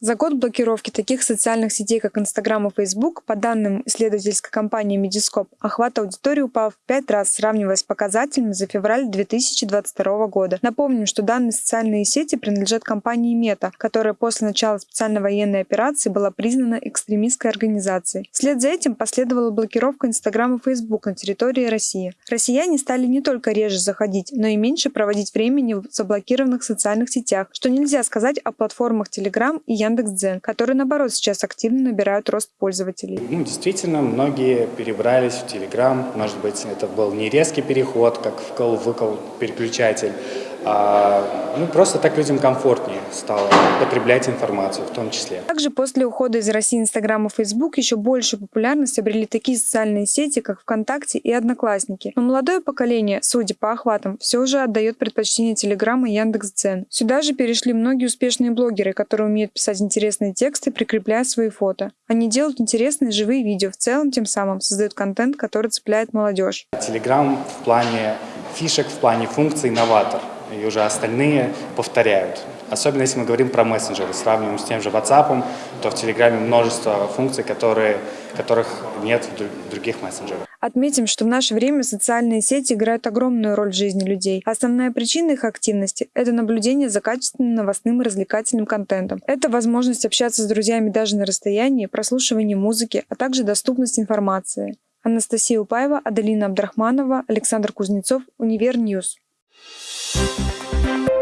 За год блокировки таких социальных сетей, как Инстаграм и Фейсбук, по данным исследовательской компании Mediascope, охват аудитории упал в пять раз, сравнивая с показателями за февраль 2022 года. Напомним, что данные социальные сети принадлежат компании Мета, которая после начала специальной военной операции была признана экстремистской организацией. Вслед за этим последовала блокировка Инстаграм и Фейсбук на территории России. Россияне стали не только реже заходить, но и меньше проводить времени в заблокированных социальных сетях, что нельзя сказать о платформах Telegram и Яндекс.Дзен, которые, наоборот, сейчас активно набирают рост пользователей. Ну, действительно, многие перебрались в Telegram. Может быть, это был не резкий переход, как вкл-выкл переключатель, ну, просто так людям комфортнее стало потреблять информацию в том числе. Также после ухода из России Инстаграм и Фейсбук еще больше популярность обрели такие социальные сети, как ВКонтакте и Одноклассники. Но молодое поколение, судя по охватам, все же отдает предпочтение Телеграм и Яндекс.Дзен. Сюда же перешли многие успешные блогеры, которые умеют писать интересные тексты, прикрепляя свои фото. Они делают интересные живые видео, в целом тем самым создают контент, который цепляет молодежь. Телеграм в плане фишек, в плане функций новатор и уже остальные повторяют. Особенно если мы говорим про мессенджеры, сравниваем с тем же WhatsApp, то в Телеграме множество функций, которые, которых нет в других мессенджерах. Отметим, что в наше время социальные сети играют огромную роль в жизни людей. Основная причина их активности – это наблюдение за качественным новостным и развлекательным контентом. Это возможность общаться с друзьями даже на расстоянии, прослушивание музыки, а также доступность информации. Анастасия Упаева, Аделина Абдрахманова, Александр Кузнецов, Univer News. Thank you